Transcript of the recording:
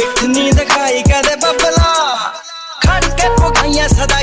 ਪਿੱਠ ਨਹੀਂ ਕਦੇ ਬੱਬਲਾ। ਖੜ ਕੇ ਪੁਗਾਈਆਂ ਸਦਾ